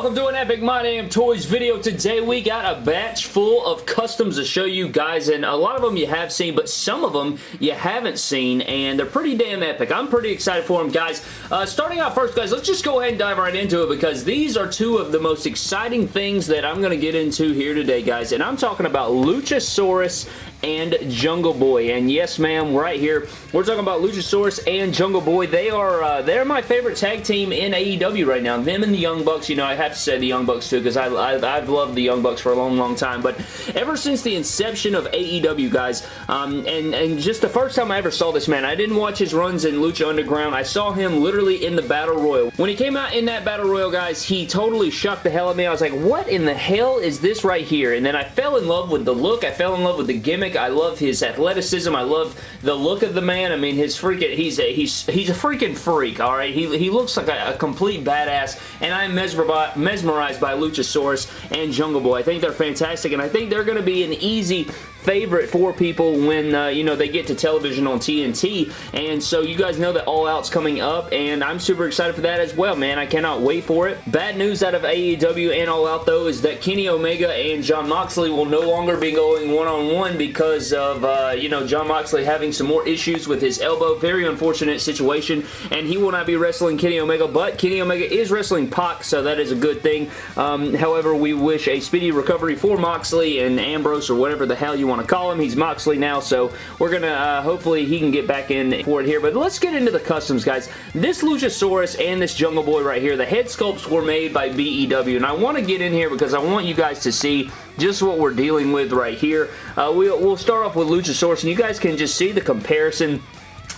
welcome to an Epic My Damn Toys video. Today we got a batch full of customs to show you guys, and a lot of them you have seen, but some of them you haven't seen, and they're pretty damn epic. I'm pretty excited for them, guys. Uh, starting out first, guys, let's just go ahead and dive right into it, because these are two of the most exciting things that I'm going to get into here today, guys, and I'm talking about Luchasaurus and Jungle Boy. And yes, ma'am, right here, we're talking about Luchasaurus and Jungle Boy. They are uh, they're my favorite tag team in AEW right now. Them and the Young Bucks, you know, I have to say the Young Bucks too because I, I, have loved the Young Bucks for a long, long time. But ever since the inception of AEW, guys, um, and, and just the first time I ever saw this man, I didn't watch his runs in Lucha Underground. I saw him literally in the Battle Royal. When he came out in that Battle Royal, guys, he totally shocked the hell out of me. I was like, what in the hell is this right here? And then I fell in love with the look. I fell in love with the gimmick. I love his athleticism. I love the look of the man. I mean, his freaking, he's a, he's, he's a freaking freak, all right? He, he looks like a, a complete badass, and I'm mesmerized by Luchasaurus and Jungle Boy. I think they're fantastic, and I think they're going to be an easy favorite for people when, uh, you know, they get to television on TNT. And so you guys know that All Out's coming up, and I'm super excited for that as well, man. I cannot wait for it. Bad news out of AEW and All Out, though, is that Kenny Omega and Jon Moxley will no longer be going one-on-one -on -one because of, uh, you know, Jon Moxley having some more issues with his elbow. Very unfortunate situation, and he will not be wrestling Kenny Omega, but Kenny Omega is wrestling Pac, so that is a good thing. Um, however, we wish a speedy recovery for Moxley and Ambrose or whatever the hell you want to call him. He's Moxley now, so we're going to, uh, hopefully he can get back in for it here. But let's get into the customs, guys. This Luchasaurus and this Jungle Boy right here, the head sculpts were made by BEW, and I want to get in here because I want you guys to see just what we're dealing with right here. Uh, we'll, we'll start off with Luchasaurus, and you guys can just see the comparison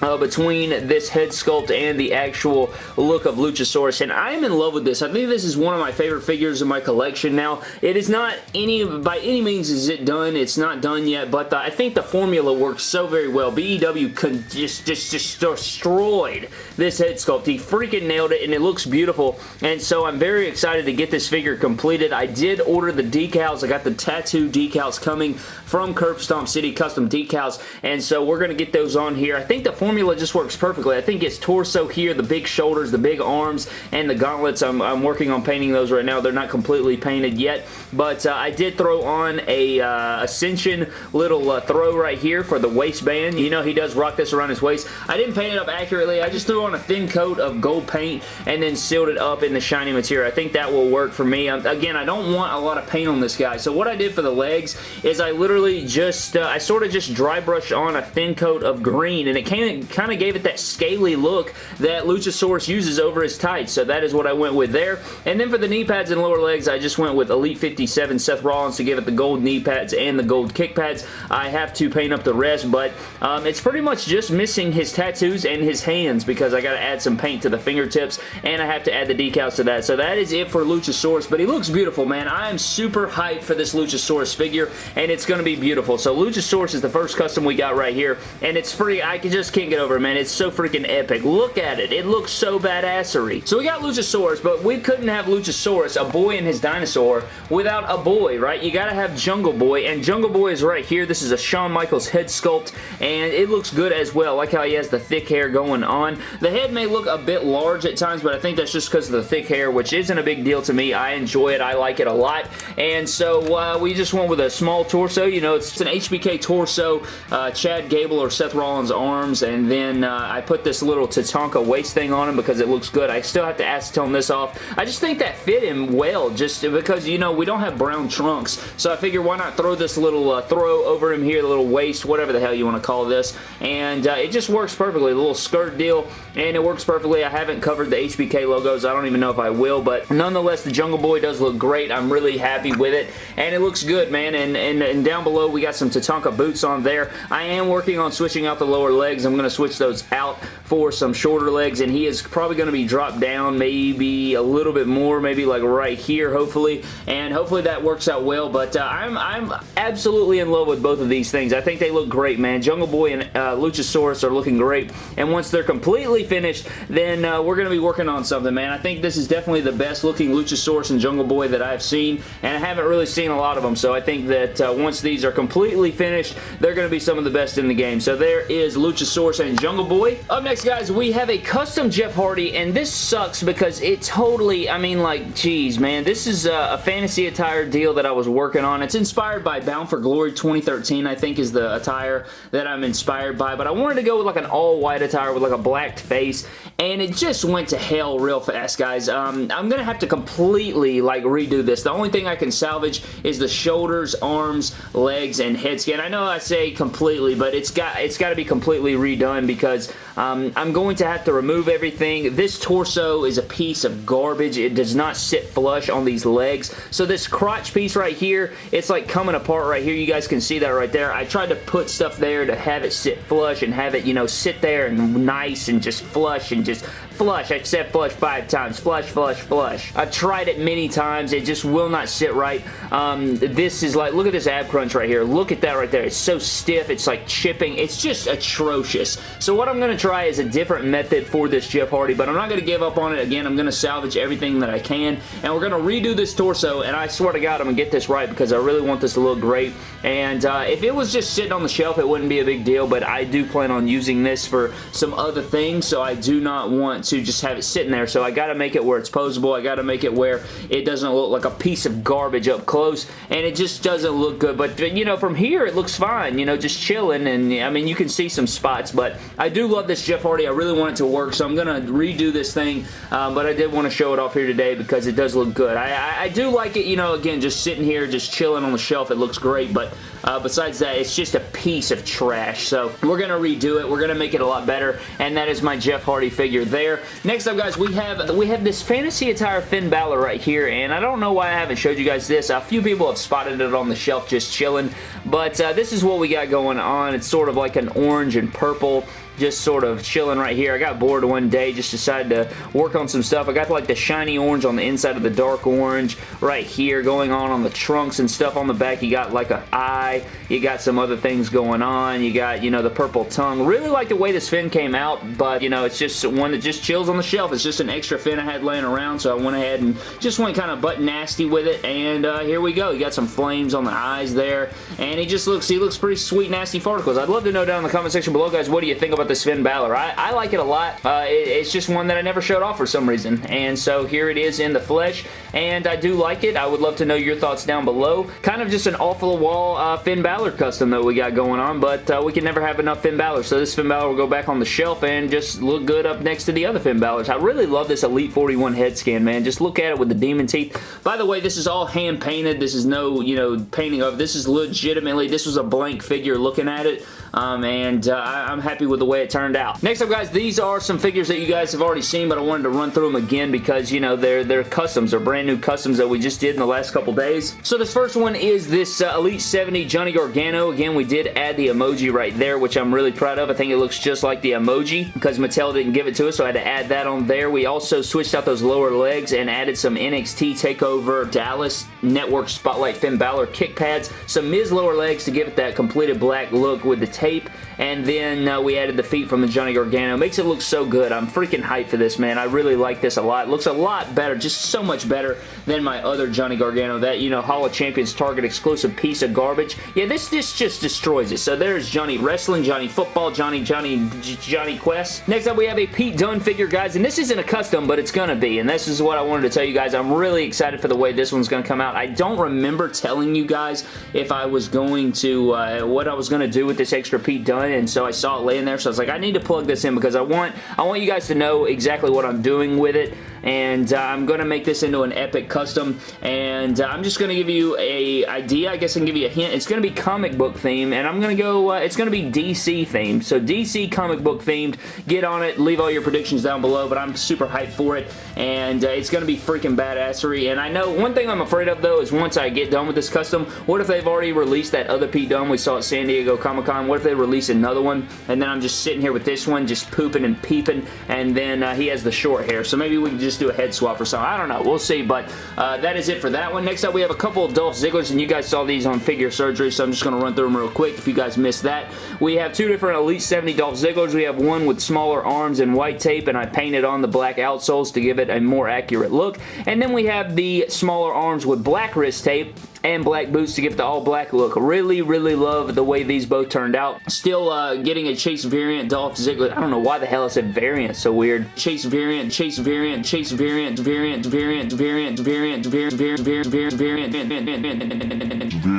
uh, between this head sculpt and the actual look of Luchasaurus, and I am in love with this. I think this is one of my favorite figures in my collection now. It is not any, by any means is it done. It's not done yet, but the, I think the formula works so very well. BEW just, just, just destroyed this head sculpt. He freaking nailed it, and it looks beautiful, and so I'm very excited to get this figure completed. I did order the decals. I got the tattoo decals coming from Curb Stomp City Custom Decals, and so we're going to get those on here. I think the formula just works perfectly. I think it's torso here, the big shoulders, the big arms, and the gauntlets. I'm, I'm working on painting those right now. They're not completely painted yet, but uh, I did throw on a uh, Ascension little uh, throw right here for the waistband. You know he does rock this around his waist. I didn't paint it up accurately. I just threw on a thin coat of gold paint and then sealed it up in the shiny material. I think that will work for me. Um, again, I don't want a lot of paint on this guy, so what I did for the legs is I literally just, uh, I sort of just dry brushed on a thin coat of green, and it came kind of gave it that scaly look that Luchasaurus uses over his tights, so that is what I went with there. And then for the knee pads and lower legs, I just went with Elite 57 Seth Rollins to give it the gold knee pads and the gold kick pads. I have to paint up the rest, but um, it's pretty much just missing his tattoos and his hands because I got to add some paint to the fingertips, and I have to add the decals to that. So that is it for Luchasaurus, but he looks beautiful, man. I am super hyped for this Luchasaurus figure, and it's going to be beautiful. So Luchasaurus is the first custom we got right here, and it's free. I can just can't get over it, man. It's so freaking epic. Look at it. It looks so badassery. So we got Luchasaurus, but we couldn't have Luchasaurus, a boy and his dinosaur, without a boy, right? You gotta have Jungle Boy, and Jungle Boy is right here. This is a Shawn Michaels head sculpt, and it looks good as well. Like how he has the thick hair going on. The head may look a bit large at times, but I think that's just because of the thick hair, which isn't a big deal to me. I enjoy it. I like it a lot, and so uh, we just went with a small torso. You know, it's an HBK torso, uh, Chad Gable or Seth Rollins arms, and then uh, I put this little Tatanka waist thing on him because it looks good. I still have to acetone this off. I just think that fit him well just because, you know, we don't have brown trunks, so I figure why not throw this little uh, throw over him here, the little waist, whatever the hell you want to call this, and uh, it just works perfectly. The little skirt deal, and it works perfectly. I haven't covered the HBK logos. I don't even know if I will, but nonetheless, the Jungle Boy does look great. I'm really happy with it, and it looks good, man, and, and, and down below, we got some Tatanka boots on there. I am working on switching out the lower legs. I'm going to switch those out for some shorter legs, and he is probably going to be dropped down maybe a little bit more, maybe like right here, hopefully, and hopefully that works out well, but uh, I'm, I'm absolutely in love with both of these things. I think they look great, man. Jungle Boy and uh, Luchasaurus are looking great, and once they're completely finished, then uh, we're going to be working on something, man. I think this is definitely the best looking Luchasaurus and Jungle Boy that I've seen, and I haven't really seen a lot of them, so I think that uh, once these are completely finished, they're going to be some of the best in the game. So there is Luchasaurus and Jungle Boy. Up next, guys, we have a custom Jeff Hardy, and this sucks because it totally, I mean, like, geez, man. This is a, a fantasy attire deal that I was working on. It's inspired by Bound for Glory 2013, I think is the attire that I'm inspired by, but I wanted to go with like an all-white attire with like a black face, and it just went to hell real fast, guys. Um, I'm going to have to completely, like, redo this. The only thing I can salvage is the shoulders, arms, legs, and head skin. I know I say completely, but it's got it's got to be completely redone because um, I'm going to have to remove everything. This torso is a piece of garbage. It does not sit flush on these legs. So this crotch piece right here, it's like coming apart right here. You guys can see that right there. I tried to put stuff there to have it sit flush and have it, you know, sit there and nice and just flush and just flush. I said flush five times. Flush, flush, flush. I've tried it many times. It just will not sit right. Um, this is like, look at this ab crunch right here. Look at that right there. It's so stiff. It's like chipping. It's just atrocious. So what I'm going to try is a different method for this Jeff Hardy, but I'm not going to give up on it. Again, I'm going to salvage everything that I can, and we're going to redo this torso, and I swear to God, I'm going to get this right because I really want this to look great. And uh, if it was just sitting on the shelf, it wouldn't be a big deal, but I do plan on using this for some other things, so I do not want to just have it sitting there. So I got to make it where it's posable. I got to make it where it doesn't look like a piece of garbage up close, and it just doesn't look good. But, you know, from here, it looks fine, you know, just chilling, and, I mean, you can see some spots, but I do love this Jeff Hardy. I really want it to work, so I'm going to redo this thing, um, but I did want to show it off here today because it does look good. I, I, I do like it, you know, again, just sitting here, just chilling on the shelf. It looks great, but uh, besides that, it's just a piece of trash. So we're going to redo it. We're going to make it a lot better, and that is my Jeff Hardy figure there. Next up, guys, we have we have this fantasy attire Finn Balor right here, and I don't know why I haven't showed you guys this. A few people have spotted it on the shelf just chilling, but uh, this is what we got going on. It's sort of like an orange and purple just sort of chilling right here. I got bored one day, just decided to work on some stuff. I got like the shiny orange on the inside of the dark orange right here going on on the trunks and stuff on the back. You got like an eye. You got some other things going on. You got, you know, the purple tongue. Really like the way this Finn came out, but, you know, it's just one that just chills on the shelf. It's just an extra Finn I had laying around, so I went ahead and just went kind of butt nasty with it, and uh, here we go. You got some flames on the eyes there, and he just looks, he looks pretty sweet, nasty particles. I'd love to know down in the comment section below, guys, what do you think about this Finn Balor. I, I like it a lot. Uh, it, it's just one that I never showed off for some reason. And so here it is in the flesh. And I do like it. I would love to know your thoughts down below. Kind of just an off-the-wall uh, Finn Balor custom that we got going on. But uh, we can never have enough Finn Balor. So this Finn Balor will go back on the shelf and just look good up next to the other Finn Balors. I really love this Elite 41 head scan, man. Just look at it with the demon teeth. By the way, this is all hand painted. This is no, you know, painting of. This is legitimately, this was a blank figure looking at it. Um, and uh, I'm happy with the way it turned out. Next up, guys, these are some figures that you guys have already seen, but I wanted to run through them again because, you know, they're, they're customs. They're brand new customs that we just did in the last couple days. So this first one is this uh, Elite 70 Johnny Gargano. Again, we did add the emoji right there, which I'm really proud of. I think it looks just like the emoji because Mattel didn't give it to us, so I had to add that on there. We also switched out those lower legs and added some NXT TakeOver Dallas Network Spotlight Finn Balor kick pads, some Miz lower legs to give it that completed black look with the tape, and then uh, we added the feet from the Johnny Gargano. Makes it look so good. I'm freaking hyped for this, man. I really like this a lot. It looks a lot better, just so much better than my other Johnny Gargano, that, you know, Hall of Champions Target exclusive piece of garbage. Yeah, this, this just destroys it. So there's Johnny Wrestling, Johnny Football, Johnny, Johnny, Johnny Quest. Next up, we have a Pete Dunne figure, guys, and this isn't a custom, but it's gonna be, and this is what I wanted to tell you guys. I'm really excited for the way this one's gonna come out. I don't remember telling you guys if I was going to, uh, what I was gonna do with this extra Pete Dunne, and so I saw it laying there, so I was like, I need to plug this in because I want, I want you guys to know exactly what I'm doing with it and uh, I'm going to make this into an epic custom. And uh, I'm just going to give you a idea. I guess I can give you a hint. It's going to be comic book theme and I'm going to go uh, it's going to be DC themed. So DC comic book themed. Get on it. Leave all your predictions down below but I'm super hyped for it. And uh, it's going to be freaking badassery. And I know one thing I'm afraid of though is once I get done with this custom what if they've already released that other Pete Dunne we saw at San Diego Comic-Con? What if they release another one and then I'm just sitting here with this one just pooping and peeping and then uh, he has the short hair. So maybe we can just do a head swap or something. I don't know. We'll see, but uh, that is it for that one. Next up, we have a couple of Dolph Zigglers, and you guys saw these on Figure Surgery, so I'm just going to run through them real quick if you guys missed that. We have two different Elite 70 Dolph Zigglers. We have one with smaller arms and white tape, and I painted on the black outsoles to give it a more accurate look. And then we have the smaller arms with black wrist tape, and black boots to give the all black look. Really, really love the way these both turned out. Still uh, getting a Chase variant Dolph Ziggler. I don't know why the hell I said variant. So weird. Chase variant, Chase variant, Chase variant, variant, variant, variant, variant, variant, variant, variant, variant, variant, variant, the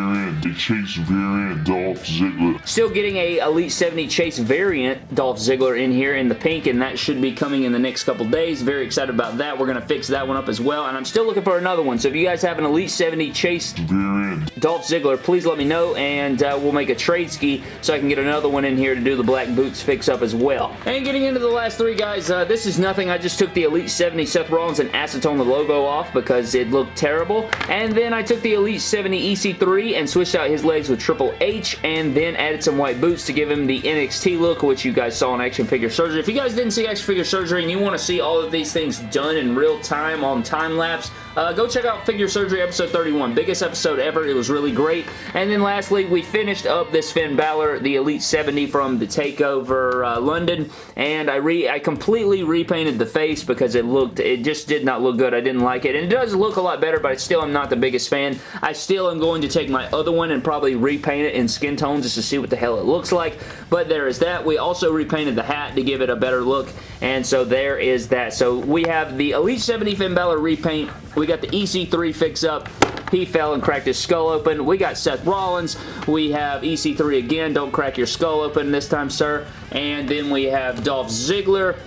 Chase variant Dolph Ziggler. Still getting a Elite 70 Chase variant Dolph Ziggler in here in the pink, and that should be coming in the next couple days. Very excited about that. We're going to fix that one up as well, and I'm still looking for another one. So if you guys have an Elite 70 Chase variant Dolph Ziggler, please let me know, and uh, we'll make a trade ski so I can get another one in here to do the black boots fix up as well. And getting into the last three guys, uh, this is nothing. I just took the Elite 70 Seth Rollins and acetone the logo off because it looked terrible. And then I took the Elite 70 EC3 and switched out his legs with Triple H and then added some white boots to give him the NXT look, which you guys saw in Action Figure Surgery. If you guys didn't see Action Figure Surgery and you want to see all of these things done in real time on time lapse, uh, go check out Figure Surgery episode 31. Biggest episode ever. It was really great. And then lastly, we finished up this Finn Balor, the Elite 70 from the TakeOver uh, London, and I re I completely repainted the face because it looked, it just did not look good. I didn't like it. And it does look a lot better, but I still am not the biggest fan. I still am going to take my other one and probably repaint it in skin tone just to see what the hell it looks like. But there is that. We also repainted the hat to give it a better look, and so there is that. So we have the Elite 70 Finn Balor repaint. We got the EC3 fix up. He fell and cracked his skull open. We got Seth Rollins. We have EC3 again. Don't crack your skull open this time, sir. And then we have Dolph Ziggler.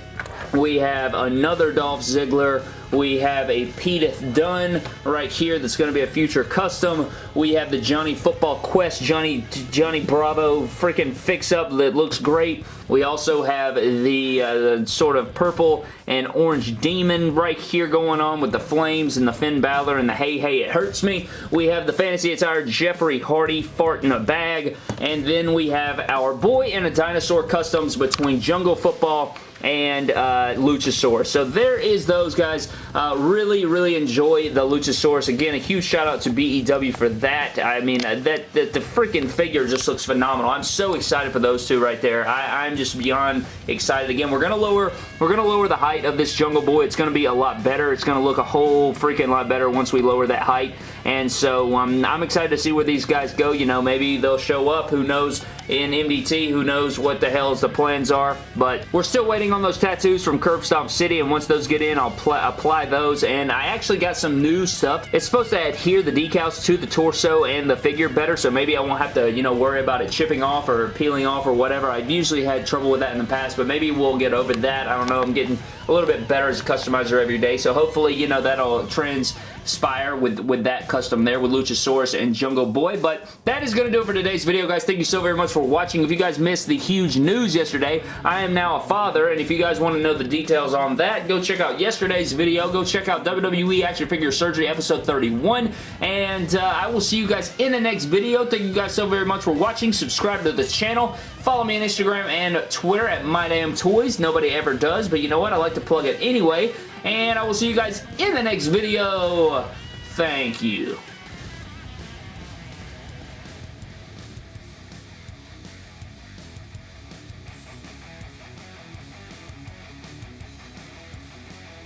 We have another Dolph Ziggler. We have a Pedith Dunn right here that's going to be a future custom. We have the Johnny Football Quest Johnny Johnny Bravo freaking fix-up that looks great. We also have the uh, sort of purple and orange demon right here going on with the flames and the Finn Balor and the Hey Hey It Hurts Me. We have the Fantasy Attire Jeffrey Hardy fart in a bag. And then we have our Boy in a Dinosaur customs between Jungle Football and uh, Luchasaurus. So there is those guys. Uh, really, really enjoy the Luchasaurus. Again, a huge shout out to BEW for that. I mean, uh, that, that the freaking figure just looks phenomenal. I'm so excited for those two right there. I, I'm just beyond excited. Again, we're gonna lower we're gonna lower the height of this Jungle Boy. It's gonna be a lot better. It's gonna look a whole freaking lot better once we lower that height. And so um, I'm excited to see where these guys go. You know, maybe they'll show up. Who knows? In MDT, who knows what the hell's the plans are. But we're still waiting on those tattoos from Curb Stomp City. And once those get in, I'll apply those. And I actually got some new stuff. It's supposed to adhere the decals to the torso and the figure better. So maybe I won't have to, you know, worry about it chipping off or peeling off or whatever. I've usually had trouble with that in the past. But maybe we'll get over that. I don't know. I'm getting a little bit better as a customizer every day. So hopefully, you know, that'll transpire with, with that custom there with Luchasaurus and Jungle Boy. But that is going to do it for today's video, guys. Thank you so very much for watching. If you guys missed the huge news yesterday, I am now a father. And if you guys want to know the details on that, go check out yesterday's video. Go check out WWE Action Figure Surgery episode 31. And uh, I will see you guys in the next video. Thank you guys so very much for watching. Subscribe to the channel. Follow me on Instagram and Twitter at MyDamnToys. Nobody ever does, but you know what? I like to plug it anyway. And I will see you guys in the next video. Thank you.